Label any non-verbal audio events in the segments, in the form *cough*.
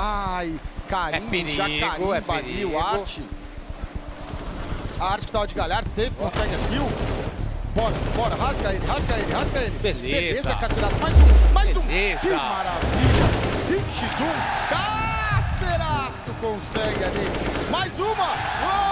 Ai, carimbo, É perigo, já carimba é ali perigo. o Arte. A Arte que tava de galhar, safe, consegue a kill. Bora, bora, rasga ele, rasga ele, rasga ele. Beleza. Beleza, Cacerato. Mais um, mais um. Beleza. Que maravilha. 5x1. Cacerato consegue ali. Mais uma. Uou!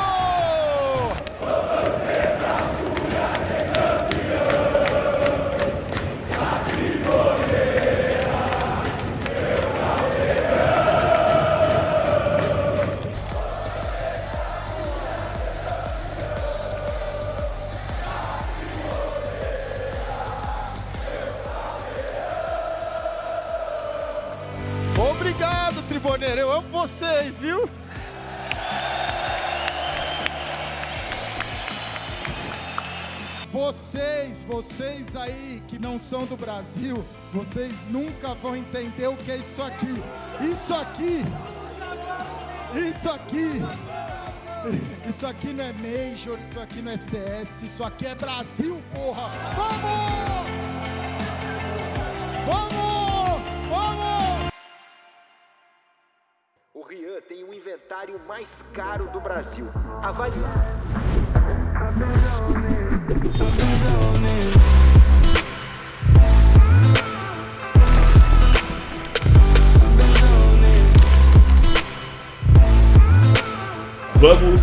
Eu amo vocês, viu? Vocês, vocês aí que não são do Brasil, vocês nunca vão entender o que é isso aqui. Isso aqui. Isso aqui. Isso aqui não é Major, isso aqui não é CS, isso aqui é Brasil, porra! Vamos! Vamos! Tem o inventário mais caro do Brasil. Avalie.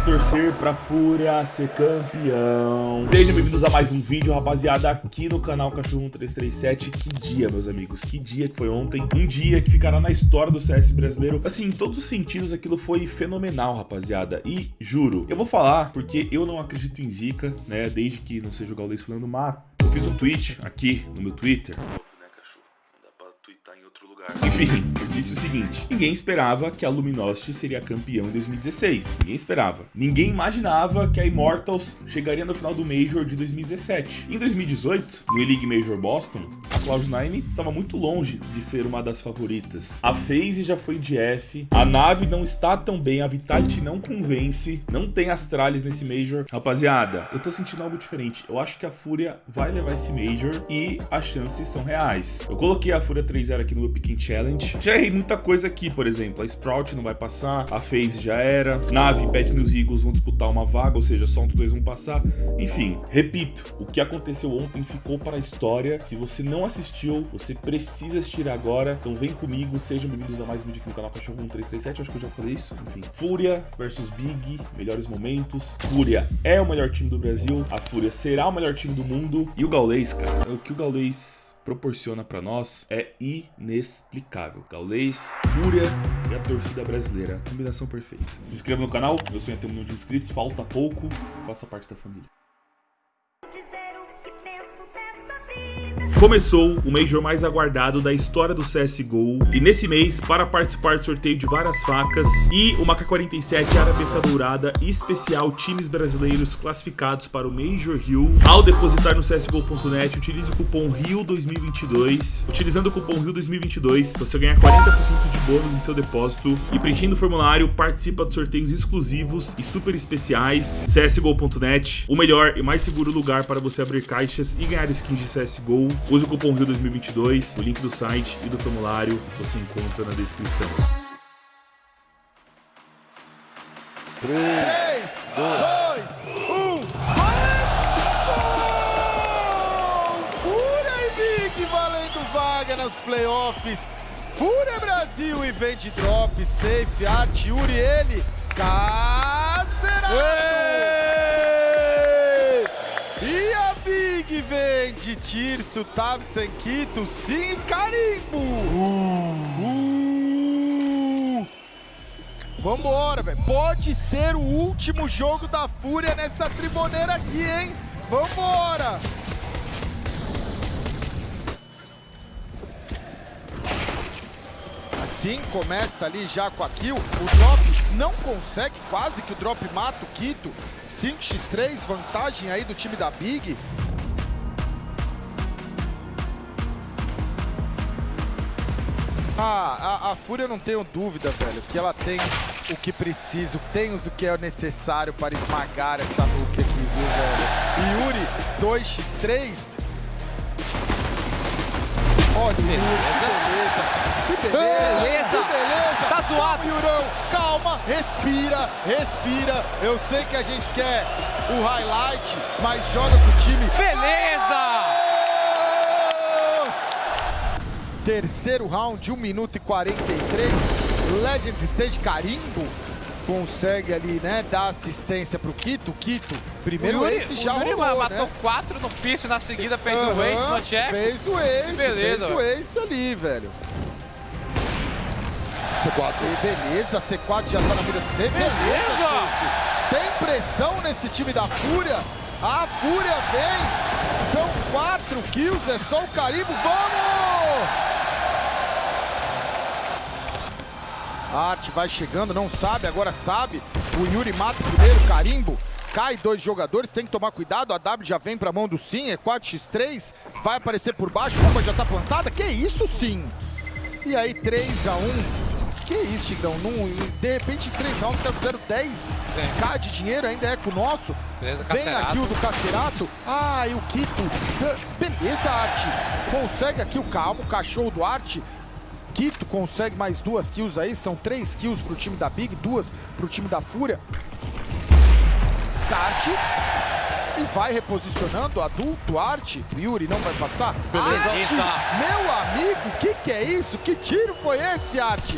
Torcer pra Fúria ser campeão. Sejam bem-vindos a mais um vídeo, rapaziada, aqui no canal Cachorro 1337. Que dia, meus amigos, que dia que foi ontem. Um dia que ficará na história do CS brasileiro. Assim, em todos os sentidos, aquilo foi fenomenal, rapaziada. E, juro, eu vou falar porque eu não acredito em zica, né, desde que não seja o Gaules falando, mas eu fiz um tweet aqui no meu Twitter. Óbvio, né, cachorro? Não dá pra twittar em outro lugar. Enfim, eu disse o seguinte: ninguém esperava que a Luminosity seria campeão em 2016. Ninguém esperava. Ninguém imaginava que a Immortals chegaria no final do Major de 2017. Em 2018, no E-League Major Boston, a Cloud9 estava muito longe de ser uma das favoritas. A FaZe já foi de F, a nave não está tão bem, a Vitality não convence, não tem Astralis nesse Major. Rapaziada, eu tô sentindo algo diferente. Eu acho que a Fúria vai levar esse Major e as chances são reais. Eu coloquei a Fúria 3-0 aqui no meu Challenge. Já errei muita coisa aqui, por exemplo, a Sprout não vai passar, a FaZe já era, Nave, Bad News Eagles vão disputar uma vaga, ou seja, só um dos dois vão passar. Enfim, repito, o que aconteceu ontem ficou para a história. Se você não assistiu, você precisa assistir agora. Então vem comigo, sejam bem-vindos a mais um vídeo aqui no canal Cachorro 1337. Acho que eu já falei isso. Enfim, Fúria versus Big, melhores momentos. Fúria é o melhor time do Brasil, a Fúria será o melhor time do mundo. E o Gaulês, cara, o que o Gaulês proporciona pra nós é inexplicável. Gaulês, Fúria e a torcida brasileira. Combinação perfeita. Se inscreva no canal, meu sonho ter um milhão de inscritos, falta pouco, faça parte da família. Começou o Major mais aguardado da história do CSGO e nesse mês, para participar do sorteio de várias facas e uma K-47 Arabesca Dourada especial times brasileiros classificados para o Major Rio, ao depositar no CSGO.net, utilize o cupom RIO2022. Utilizando o cupom RIO2022, você ganha 40% de bônus em seu depósito e preenchendo o formulário, participa de sorteios exclusivos e super especiais. CSGO.net, o melhor e mais seguro lugar para você abrir caixas e ganhar skins de CSGO. Use o cupom RIO2022, o link do site e do formulário você encontra na descrição. 3, 2, 1. Fúria e Big valendo vaga nos playoffs. Fúria Brasil e vende drop, safe, arte, Yuri, ele. Cacerato! E a Big vende Tirso, Tabsen, Quito, sim, carimbo! Uh! Vambora, velho. Pode ser o último jogo da Fúria nessa triboneira aqui, hein? Vambora! Assim começa ali já com a kill. O drop não consegue, quase que o drop mata o Quito. 5x3, vantagem aí do time da Big. Ah, a, a Fúria eu não tenho dúvida, velho, que ela tem o que preciso, tem o que é necessário para esmagar essa nuke aqui, viu, velho? Yuri, 2x3. Olha, que beleza. Que beleza, Beleza. que beleza. Tá suado. Yurão, calma, respira, respira. Eu sei que a gente quer o highlight, mas joga pro time. Beleza! Terceiro round, 1 minuto e 43. Legends Stage Carimbo consegue ali, né, dar assistência pro Kito. Kito, primeiro o Yuri, esse já o Yuri rolou, matou né? quatro no piso na seguida, fez o Aham, ace no check. Fez o ace, Beleza, fez o ace ali, velho. C4. beleza, C4 já tá na mira do C. Beleza, Beleza! Tem pressão nesse time da Fúria. A Fúria vem. São quatro kills, é só o Carimbo. Vamos! A Arte vai chegando, não sabe, agora sabe. O Yuri mata o primeiro, carimbo. Cai dois jogadores, tem que tomar cuidado. A W já vem pra mão do Sim, é 4x3. Vai aparecer por baixo, uma já tá plantada. Que isso, Sim? E aí, 3x1. Que isso, Tigrão? Num, de repente, em 3 rounds, caras fizeram 10k de dinheiro, ainda é com o nosso. Beleza, Vem aqui o do Cacerato. Ah, e o Kito. Beleza, Arte. Consegue aqui o calmo, o cachorro do Arte. Quito consegue mais duas kills aí, são três kills pro time da Big, duas pro time da Fúria. Kart. E vai reposicionando, adulto, Arte. Yuri não vai passar. Beleza. Arte, meu amigo, que que é isso? Que tiro foi esse, Arte?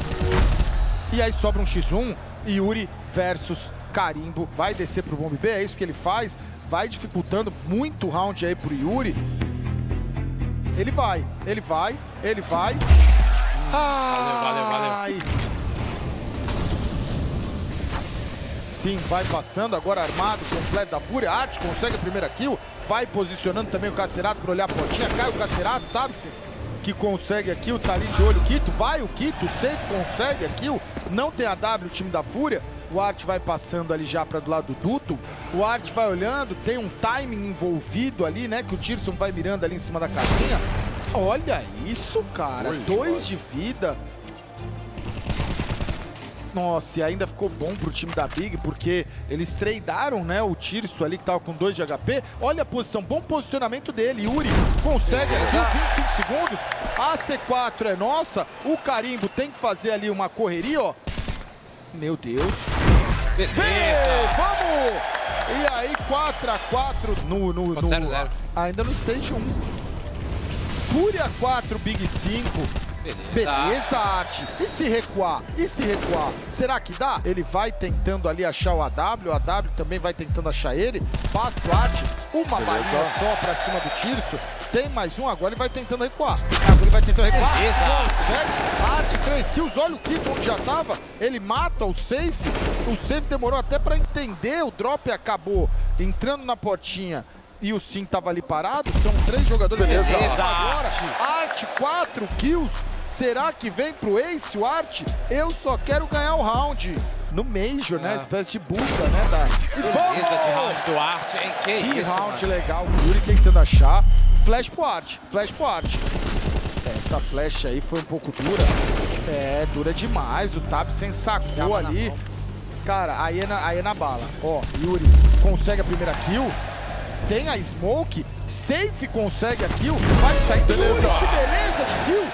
E aí sobra um X1, Yuri versus Carimbo. Vai descer pro bomb B, é isso que ele faz. Vai dificultando muito o round aí pro Yuri. Ele vai, ele vai, ele vai. Valeu, valeu. Ai. Sim, vai passando, agora armado, completo da Fúria. Arte consegue a primeira kill. Vai posicionando também o Cacerato para olhar a portinha. Cai o Cacerato, Tabse que consegue a kill, tá ali de olho o Quito. Vai o Quito, Safe consegue a kill. Não tem a W, o time da Fúria. O Art vai passando ali já para do lado do duto. O Art vai olhando, tem um timing envolvido ali, né? Que o Tirson vai mirando ali em cima da casinha. Olha isso, cara. Dois de vida. Nossa, e ainda ficou bom pro time da Big, porque eles tradearam, né, o Tirso ali que tava com 2 de HP. Olha a posição, bom posicionamento dele. Yuri consegue aqui, 25 segundos. A C4 é nossa. O Carimbo tem que fazer ali uma correria, ó. Meu Deus. Ei, Beleza! vamos! E aí, 4x4 no, no, no- Ponto zero, zero. Ainda no Stage 1. Fúria 4, Big 5. Beleza. Beleza, Arte. E se recuar? E se recuar? Será que dá? Ele vai tentando ali achar o AW, o AW também vai tentando achar ele. Passa o Arte, uma balinha só pra cima do Tirso. Tem mais um, agora ele vai tentando recuar. Agora ele vai tentando recuar. Beleza. Consegue. Arte, 3 kills. Olha o Kiko onde já tava. Ele mata o Safe. O Safe demorou até pra entender. O drop acabou entrando na portinha. E o Sim tava ali parado. São três jogadores. Beleza. Agora, Arte, 4 kills. Será que vem pro Ace o Arte? Eu só quero ganhar o round. No Major, né? Ah. Espécie de busca, né? Da... E Beleza de round do Arte, hein? Que, Que isso, round mano. legal. O Yuri tentando achar. Flash pro Arte. Flash pro Arte. Essa flecha aí foi um pouco dura. É, dura demais. O Tabsen sacou ali. Cara, aí é, na, aí é na bala. Ó, Yuri consegue a primeira kill. Tem a Smoke. Safe consegue a kill. Vai sair. Beleza. Yuri, que beleza de kill.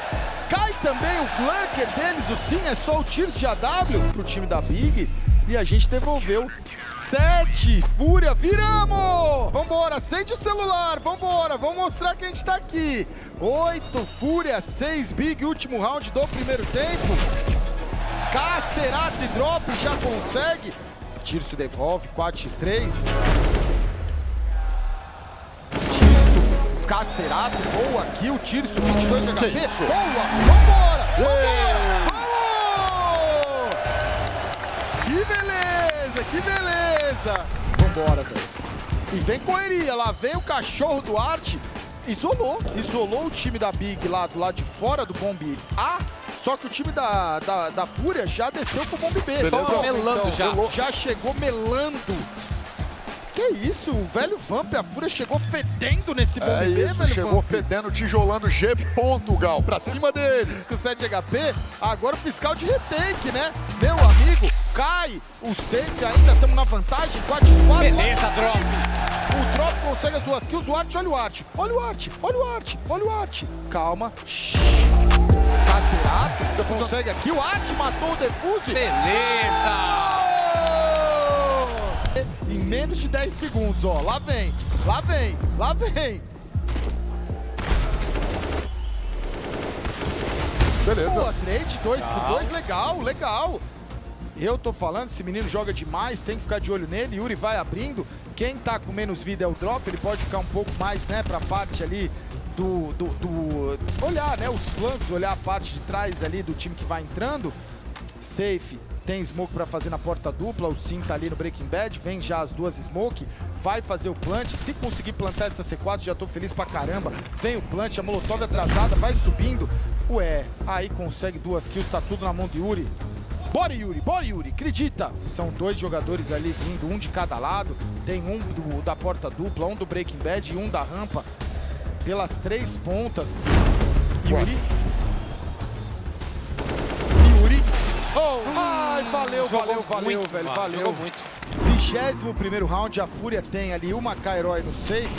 Cai também o Glurker deles. O Sim é só o Tiros de AW pro time da Big. E a gente devolveu. Sete. Fúria. Viramos! Vambora. Acende o celular. Vambora. Vamos mostrar que a gente tá aqui. Oito. Fúria. Seis. Big. Último round do primeiro tempo. Cacerato e drop já consegue. Tirso devolve, 4x3. Cacerato, boa kill. Tirso, 22 de HP. Boa, vambora, vambora, vamos! Que beleza, que beleza. Vambora, velho. E vem correria, lá vem o cachorro do Arte. Isolou, isolou o time da Big lá do lado de fora do Bomb A, só que o time da, da, da Fúria já desceu pro Bomb B. Tava melando já. Já chegou melando. Que isso, o velho Vamp, a Fúria chegou fedendo nesse Bomb É B, isso, velho chegou Vamp. fedendo, tijolando G. Ponto, Gal, pra cima deles. com 7 HP, agora o fiscal de retake, né? Meu amigo, cai o safe ainda, estamos na vantagem, 4x4. Beleza, drop. O drop consegue as duas kills, o Art, olha o Art, olha o Art, olha o Art, olha o Art. Calma. Shhh. Cacerato, fica consegue aqui. O Art matou o Defuse. Beleza! Menos de 10 segundos, ó. Lá vem, lá vem, lá vem. Beleza. Boa, trade, 2 por 2, legal, legal. Eu tô falando, esse menino joga demais, tem que ficar de olho nele. Yuri vai abrindo. Quem tá com menos vida é o drop, ele pode ficar um pouco mais, né, pra parte ali do, do, do- olhar, né, os flancos, olhar a parte de trás ali do time que vai entrando. Safe, tem smoke pra fazer na porta dupla, o Sim tá ali no Breaking Bad, vem já as duas smoke, vai fazer o plant, se conseguir plantar essa C4 já tô feliz pra caramba, vem o plant, a Molotov atrasada, vai subindo, ué, aí consegue duas kills, tá tudo na mão de Yuri. Bora Yuri, bora Yuri, acredita! São dois jogadores ali vindo, um de cada lado, tem um do- da porta dupla, um do Breaking Bad e um da rampa, pelas três pontas. Yuri. Oh, ai, valeu, Jogou valeu, valeu, muito, velho, mano, valeu. Jogou muito. 21 round, a Fúria tem ali uma Kairói no safe.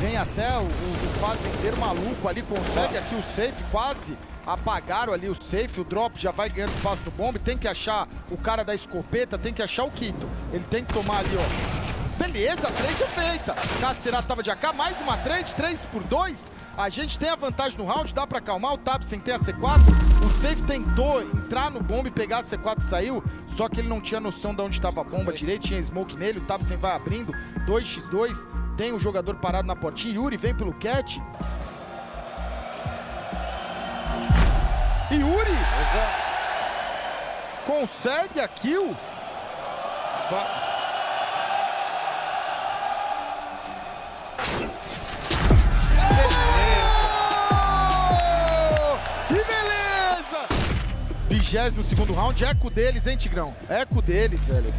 Vem até o, o, o fazendeiro maluco ali, consegue aqui o safe, quase apagaram ali o safe. O drop já vai ganhando espaço no bombe. Tem que achar o cara da escopeta, tem que achar o Quito. Ele tem que tomar ali, ó. Beleza, a trade é feita. Cacerato tava de AK, mais uma trade, 3 por 2. A gente tem a vantagem no round, dá pra acalmar o Tap sem ter a C4. O Safe tentou entrar no bomba e pegar a C4 e saiu, só que ele não tinha noção de onde estava a bomba direito, tinha smoke nele, o Tabsen vai abrindo, 2x2, tem o jogador parado na portinha, Yuri vem pelo catch. E Yuri consegue a kill. Va- 22 segundo round, eco deles, hein, Tigrão? Eco deles, velho.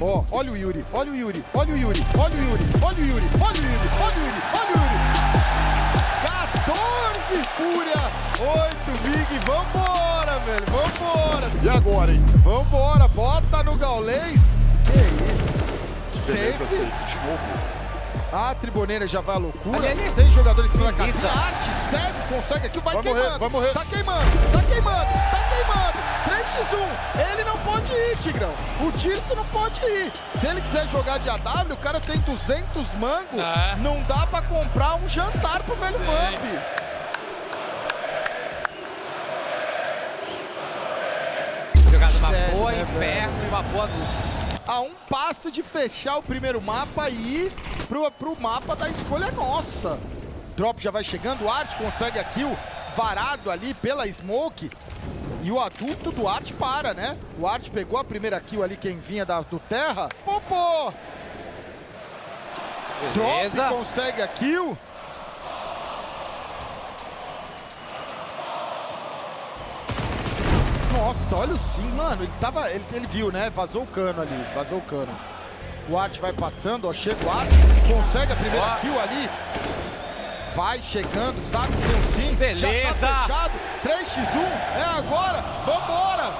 Ó, olha o Yuri, olha o Yuri, olha o Yuri, olha o Yuri, olha o Yuri, olha o Yuri, olha o Yuri, olha o Yuri. 14 Fúria, 8 Big, vambora, velho, vambora. E agora, hein? Vambora, bota no gaulês. Que isso? Que beleza, Safe. safe. De novo. A triboneira já vai à loucura. Ali, ali. Tem jogador em cima da Isso. casinha. Arte, segue, consegue aqui, vai, Vai queimando. morrer, vai morrer. Tá queimando, tá queimando, tá queimando. 3x1. Ele não pode ir, Tigrão. O Tirso não pode ir. Se ele quiser jogar de AW, o cara tem 200 mangos. É. Não dá pra comprar um jantar pro velho Vamp. Jogada uma É, boa né, inferno e uma boa nuke. A um passo de fechar o primeiro mapa e ir pro, pro mapa da escolha nossa. Drop já vai chegando, o Art consegue a kill, varado ali pela Smoke. E o adulto do Art para, né? O Art pegou a primeira kill ali, quem vinha da, do Terra. Popô! Drop Beleza. consegue a kill. Nossa, olha o sim, mano. Ele tava. Ele, ele viu, né? Vazou o cano ali. Vazou o cano. O Art vai passando, ó. Chega o Art. Consegue a primeira Ó. kill ali. Vai chegando, sabe que tem um sim. Já Beleza. tá fechado. 3x1. É agora. Vambora.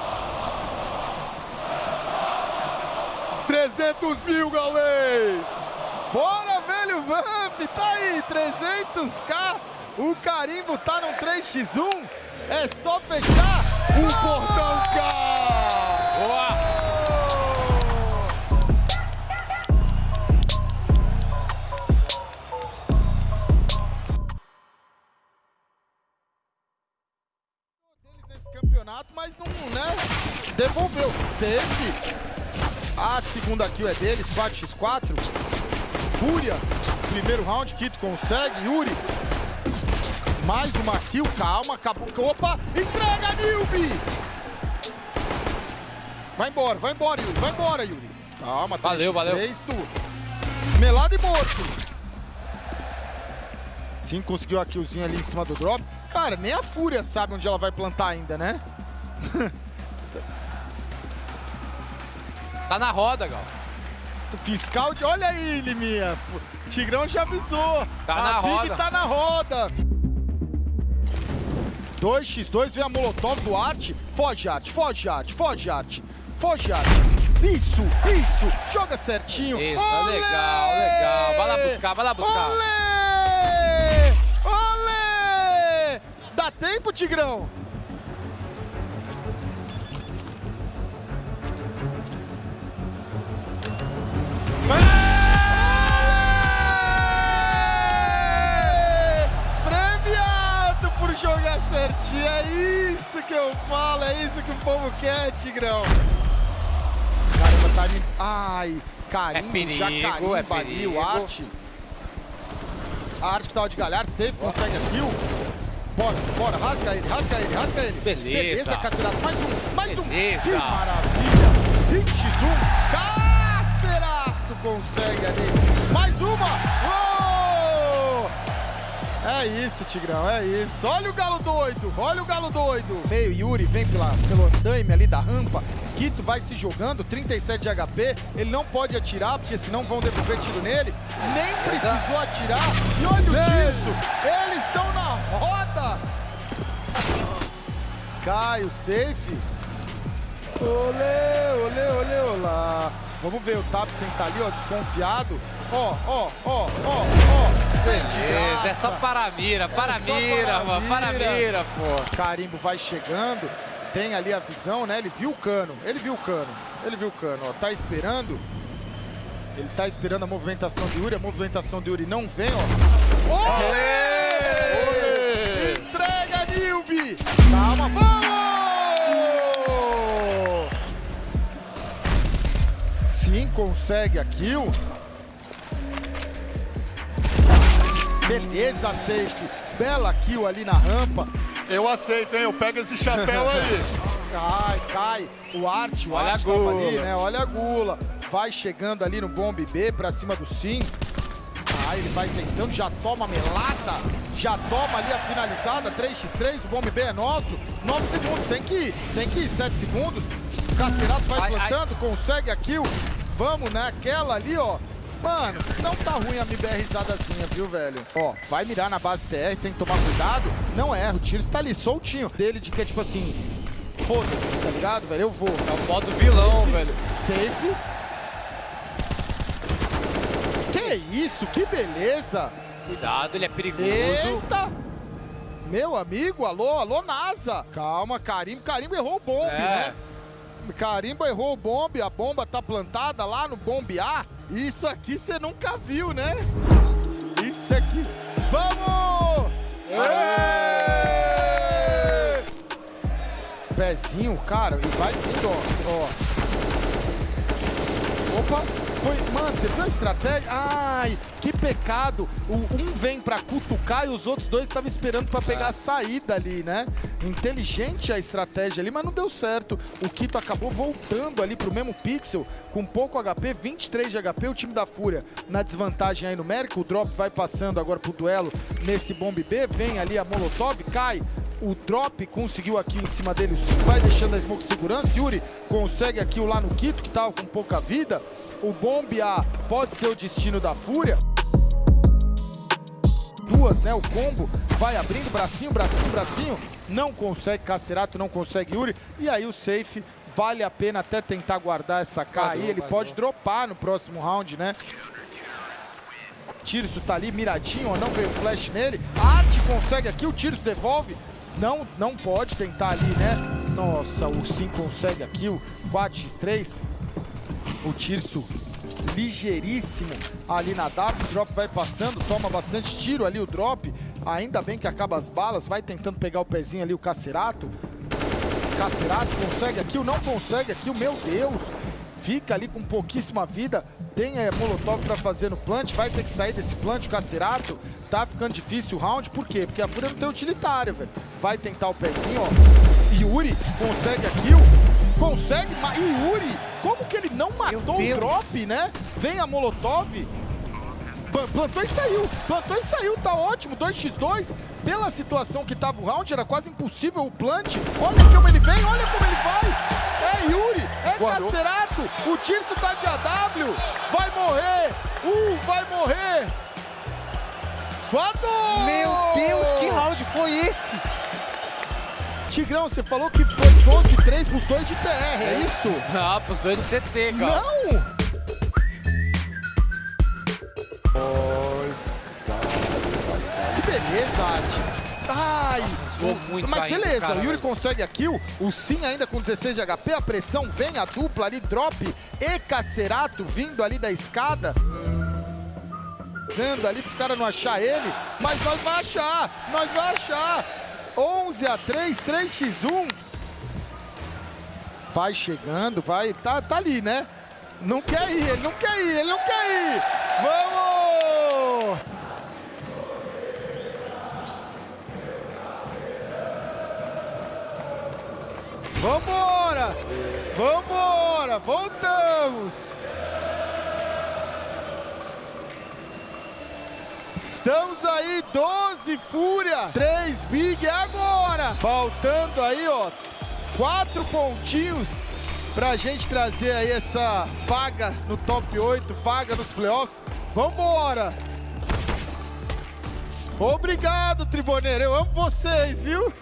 300 mil, galês! Bora, velho Vamp. Tá aí. 300k. O carimbo tá no 3x1. É só fechar. O Portão K! Boa. Nesse campeonato, mas não, né? Devolveu. Safe. A segunda kill é deles, 4x4. Fúria. Primeiro round, Kito consegue. Yuri. Mais uma kill, calma, acabou. Opa, entrega, Nilby! Vai embora, vai embora, Yuri, vai embora, Yuri. Calma, Valeu, 3x3 valeu. do Melado e morto. Sim, conseguiu a killzinha ali em cima do drop. Cara, nem a Fúria sabe onde ela vai plantar ainda, né? Tá na roda, Gal. Fiscal de... Olha aí, Liminha. Tigrão já avisou. Tá a na Big roda. tá na roda. 2x2, vem a Molotov do Art. Foge, Art, foge, Art, foge, Art. Foge, Art. Isso, isso. Joga certinho. Isso, Olê! legal, legal. Vai lá buscar, vai lá buscar. Olê! tempo, Tigrão! É! Premiado por jogar certinho, é isso que eu falo, é isso que o povo quer, Tigrão. Caramba, tá time... Ai, carinho é perigo, carinho é perigo. Arte. Arte que tá tava de galhar, safe, consegue a kill. Bora, bora, rasga ele, rasga ele, rasga ele. Beleza. Beleza, Cacerato, mais um, mais um. Beleza. Que maravilha. 5x1, Cacerato consegue ali. Mais uma. Uou! É isso, Tigrão, é isso. Olha o galo doido, olha o galo doido. Meio Yuri vem pela, pelo andaime ali da rampa. Quito vai se jogando, 37 de HP. Ele não pode atirar, porque senão vão devolver tiro nele. Nem precisou atirar. E olha o disso. Eles estão Cai o safe. Olê, olê, olê, olá. Vamos ver o Tapsen tá ali, ó, desconfiado. Ó, ó, ó, ó, ó. Beleza, é só para a mira, para a É só mira, para a mano, para a mira. pô. Carimbo vai chegando, tem ali a visão, né? Ele viu o cano, ele viu o cano, ele viu o cano, ó. Tá esperando. Ele tá esperando a movimentação de Yuri, a movimentação de Yuri não vem, ó. Olê! Consegue a kill. Beleza, safe. Bela kill ali na rampa. Eu aceito, hein? Eu pego esse chapéu aí. *laughs* Cai, cai. O Arte, o Olha a Arte tava gula. ali, né? Olha a gula. Vai chegando ali no bombe B pra cima do Sim. Ah, ele vai tentando, já toma a melata. Já toma ali a finalizada. 3x3, o bombe B é nosso. 9 segundos, tem que ir. Tem que ir, 7 segundos. O Cacerato vai Ai, ai. plantando, consegue a kill. Vamos naquela ali, ó. Mano, não tá ruim a MBRzadazinha, viu, velho? Ó, vai mirar na base TR, tem que tomar cuidado. Não erra, o tiro está ali soltinho. Dele de que é tipo assim, foda-se, tá ligado, velho? Eu vou. É o modo vilão, velho. Safe. Que isso, que beleza! Cuidado, ele é perigoso. Eita! Meu amigo, alô, alô, NASA! Calma, Carimbo, Carimbo errou o bombe, É. né? Carimbo errou o bombe, a bomba tá plantada lá no bombe A. Isso aqui você nunca viu, né? Isso aqui. Vamos! Pezinho, cara, e vai vindo, ó. Opa, foi. Mano, você viu a estratégia? Ai, que pecado. O, um vem pra cutucar e os outros dois estavam esperando pra pegar a saída ali, né? Inteligente a estratégia ali, mas não deu certo. O Kito acabou voltando ali pro mesmo pixel com pouco HP, 23 de HP. O time da Fúria na desvantagem aí numérica. O drop vai passando agora pro duelo nesse bombe B. Vem ali a Molotov, cai. O drop conseguiu aqui em cima dele o 5, vai deixando a smoke segurança. Yuri consegue aqui o lá no Quito, que tava com pouca vida. O bombe A pode ser o destino da Fúria. Duas, né? O combo vai abrindo, bracinho, bracinho, bracinho. Não consegue Cacerato, não consegue Yuri. E aí o safe vale a pena até tentar guardar essa K aí. Ele pode dropar no próximo round, né? Tirso tá ali miradinho, ó, não veio flash nele. Arte consegue aqui, o Tirso devolve. Não, não pode tentar ali, né? Nossa, o Sim consegue aqui, o 4x3. O Tirso ligeiríssimo ali na W. O drop vai passando, toma bastante tiro ali o drop. Ainda bem que acaba as balas, vai tentando pegar o pezinho ali o Cacerato. Cacerato consegue aqui, não consegue aqui, meu Deus. Fica ali com pouquíssima vida. Tem a Molotov pra fazer no plant. Vai ter que sair desse plant, o Cacerato. Tá ficando difícil o round. Por quê? Porque a Fúria não tem utilitário, velho. Vai tentar o pezinho, ó. Yuri consegue a kill. Consegue, mas Yuri, como que ele não matou o drop, né? Vem a Molotov. Plan- Plantou e saiu, plantou e saiu, tá ótimo, 2x2. Pela situação que tava o round, era quase impossível o plant. Olha como ele vem, olha como ele vai. É Yuri, é Guardou. Cacerato, o Tirso tá de AW, vai morrer, uh, vai morrer. Guardou! Meu Deus, que round foi esse? Tigrão, você falou que foi 12-3 pros dois de TR, é isso? Ah, pros dois de CT, cara. Não! Que beleza, Arte. Ai, muito mas ainda, beleza, cara, o Yuri consegue a kill, o Sim ainda com 16 de HP, a pressão vem, a dupla ali, drop e Cacerato vindo ali da escada. Zando ali pros caras não achar ele, mas nós vai achar, nós vai achar. 11 a 3, 3x1. Vai chegando, vai. Tá, tá ali, né? Não quer ir, ele não quer ir, ele não quer ir. Vamos! Vambora! Vambora! Voltamos! Estamos aí, 12 Fúria, 3 Big agora! Faltando aí, ó, quatro pontinhos pra gente trazer aí essa vaga no top 8, vaga nos playoffs. Vambora! Obrigado, Triboneiro, eu amo vocês, viu?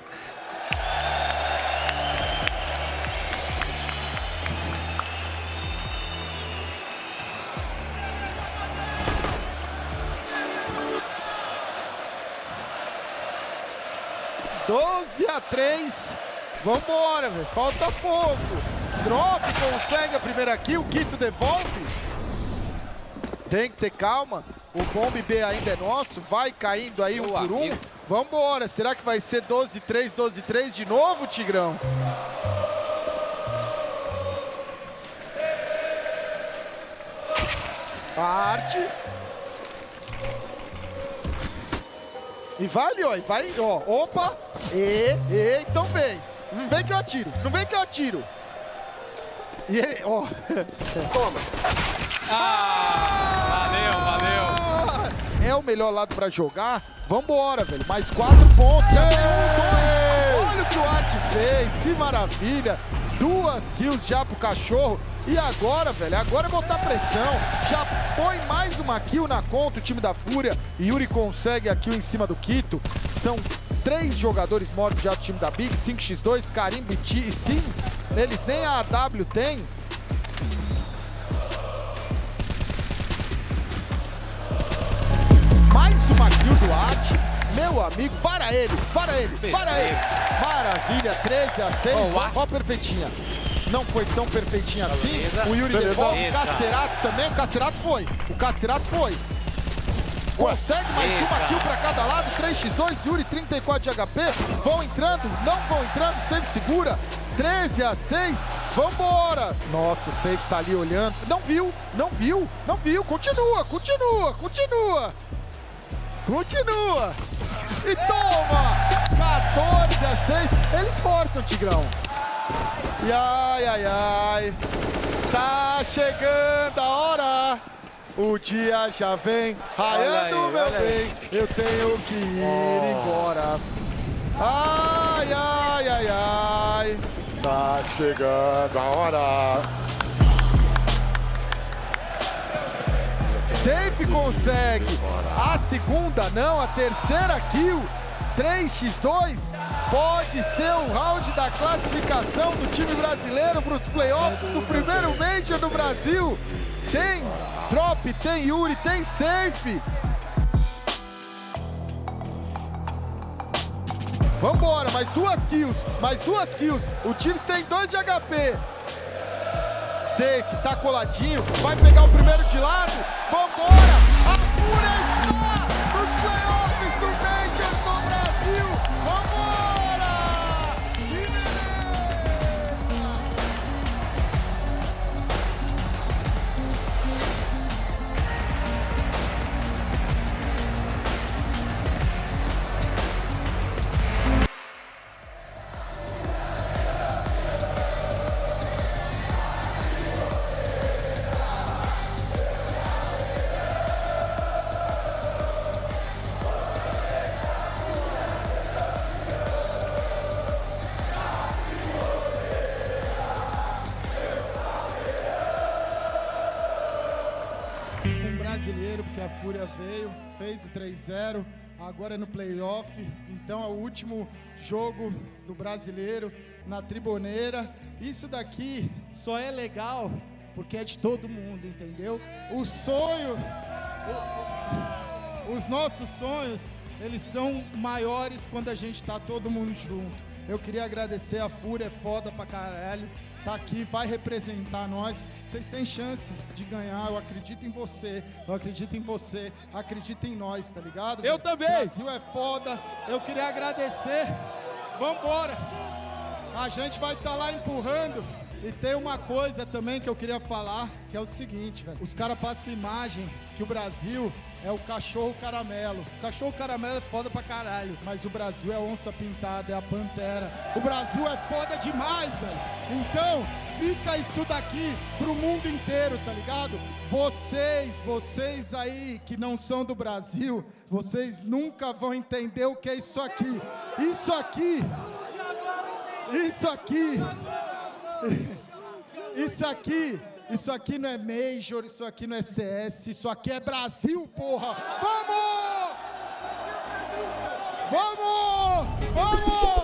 Doze a 3. Vambora, velho. Falta pouco. Drop consegue a primeira kill. Quito devolve. Tem que ter calma. O bombe B ainda é nosso. Vai caindo aí um Boa, por um. Vambora. Será que vai ser 12-3, 12-3 de novo, Tigrão? Arte. E vai ali, ó. E vai, ó. Opa. E, e, então vem. Não vem que eu atiro. Não vem que eu atiro. E ele, ó. Valeu, valeu. É o melhor lado pra jogar. Vambora, velho. Mais quatro pontos. Já tem um, dois. Olha o que o Art fez. Que maravilha. Duas kills já pro cachorro. E agora, velho, agora é botar pressão. Já põe mais uma kill na conta o time da Fúria. Yuri consegue a kill em cima do Quito. São três jogadores mortos já do time da Big. 5x2, Carimbo e. E sim, eles nem a AW têm. Mais uma kill do Art. Meu amigo, para ele, para ele, para ele. Maravilha, 13 a 6. Ó, o Art- Ó, perfeitinha. Não foi tão perfeitinha assim. Beleza. O Yuri devolve. O. Cacerato também. O Cacerato foi. O Cacerato foi. Consegue mais uma Beleza. kill pra cada lado. 3x2, Yuri 34 de HP. Vão entrando, não vão entrando. Safe segura. 13 a 6. Vambora! Nossa, o Safe tá ali olhando. Não viu, não viu, não viu. Continua, continua, continua. Continua. E toma! 14 a 6. Eles forçam, Tigrão. E ai, ai, ai. Tá chegando a hora. O dia já vem raiando, meu bem. Eu tenho que ir embora. Ai, ai, ai, ai. Tá chegando a hora. Safe consegue. A segunda não, a terceira kill. 3x2 pode ser o round da classificação do time brasileiro para os playoffs do primeiro Major do Brasil. Tem drop, tem Yuri, tem safe. Vambora, mais duas kills, mais duas kills. O Tiros tem dois de HP. Safe, tá coladinho, vai pegar o primeiro de lado. Vambora! A está veio, fez o 3-0, agora é no playoff, então é o último jogo do brasileiro na triboneira. Isso daqui só é legal porque é de todo mundo, entendeu? O sonho, os nossos sonhos, eles são maiores quando a gente tá todo mundo junto. Eu queria agradecer a Fúria, é foda pra caralho. Tá aqui, vai representar nós. Vocês têm chance de ganhar. Eu acredito em você. Eu acredito em você. Acredito em nós, tá ligado? Eu também. Brasil é foda. Eu queria agradecer Vambora! A gente vai estar lá empurrando. E tem uma coisa também que eu queria falar, que é o seguinte, velho. Os caras passam imagem que o Brasil é o cachorro caramelo. O cachorro caramelo é foda pra caralho, mas o Brasil é onça pintada, é a pantera. O Brasil é foda demais, velho. Então, fica isso daqui pro mundo inteiro, tá ligado? Vocês, vocês aí que não são do Brasil, vocês nunca vão entender o que é isso aqui. Isso aqui. Isso aqui. *laughs* Isso aqui, isso aqui não é Major, isso aqui não é CS, isso aqui é Brasil, porra! Vamos! Vamos! Vamos!